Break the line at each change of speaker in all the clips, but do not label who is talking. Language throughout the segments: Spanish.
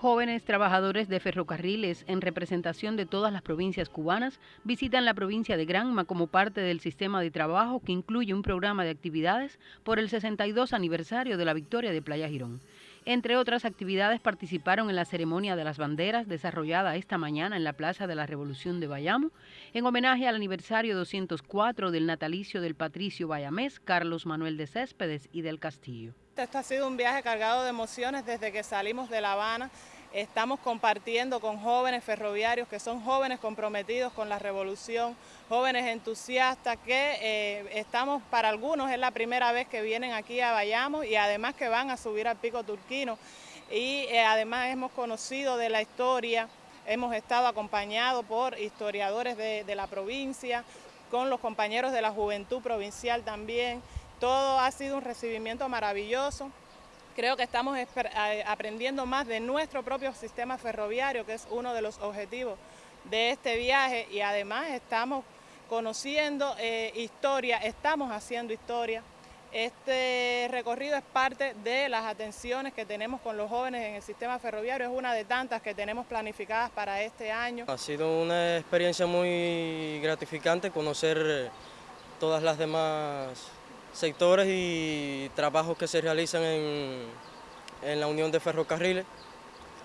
Jóvenes trabajadores de ferrocarriles en representación de todas las provincias cubanas visitan la provincia de Granma como parte del sistema de trabajo que incluye un programa de actividades por el 62 aniversario de la victoria de Playa Girón. Entre otras actividades participaron en la ceremonia de las banderas desarrollada esta mañana en la Plaza de la Revolución de Bayamo en homenaje al aniversario 204 del natalicio del patricio bayamés Carlos Manuel de Céspedes y del Castillo.
Este ha sido un viaje cargado de emociones desde que salimos de La Habana. Estamos compartiendo con jóvenes ferroviarios que son jóvenes comprometidos con la revolución, jóvenes entusiastas que eh, estamos, para algunos es la primera vez que vienen aquí a Bayamo y además que van a subir al Pico Turquino y eh, además hemos conocido de la historia, hemos estado acompañados por historiadores de la provincia, con los compañeros de la Juventud Provincial también, todo ha sido un recibimiento maravilloso. Creo que estamos aprendiendo más de nuestro propio sistema ferroviario, que es uno de los objetivos de este viaje y además estamos conociendo eh, historia, estamos haciendo historia. Este recorrido es parte de las atenciones que tenemos con los jóvenes en el sistema ferroviario, es una de tantas que tenemos planificadas para este año.
Ha sido una experiencia muy gratificante conocer todas las demás sectores y trabajos que se realizan en, en la Unión de Ferrocarriles.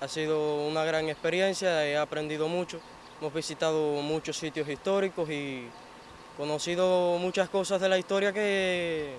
Ha sido una gran experiencia, he aprendido mucho, hemos visitado muchos sitios históricos y conocido muchas cosas de la historia que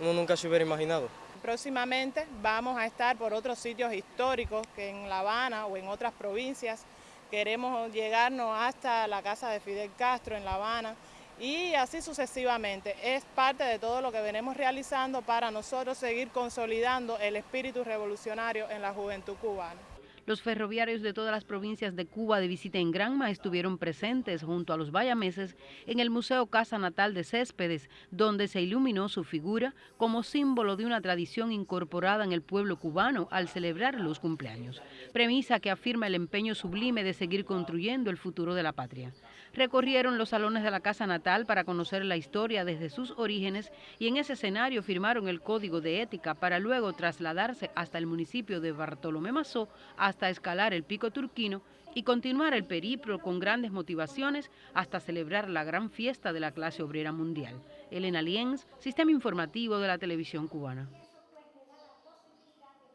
uno nunca se hubiera imaginado.
Próximamente vamos a estar por otros sitios históricos que en La Habana o en otras provincias. Queremos llegarnos hasta la casa de Fidel Castro en La Habana, y así sucesivamente. Es parte de todo lo que venimos realizando para nosotros seguir consolidando el espíritu revolucionario en la juventud cubana.
Los ferroviarios de todas las provincias de Cuba de visita en Granma estuvieron presentes junto a los bayameses en el Museo Casa Natal de Céspedes, donde se iluminó su figura como símbolo de una tradición incorporada en el pueblo cubano al celebrar los cumpleaños, premisa que afirma el empeño sublime de seguir construyendo el futuro de la patria. Recorrieron los salones de la Casa Natal para conocer la historia desde sus orígenes y en ese escenario firmaron el Código de Ética para luego trasladarse hasta el municipio de Bartolomé Mazó hasta escalar el Pico Turquino y continuar el periplo con grandes motivaciones hasta celebrar la gran fiesta de la clase obrera mundial. Elena Lienz, Sistema Informativo de la Televisión Cubana.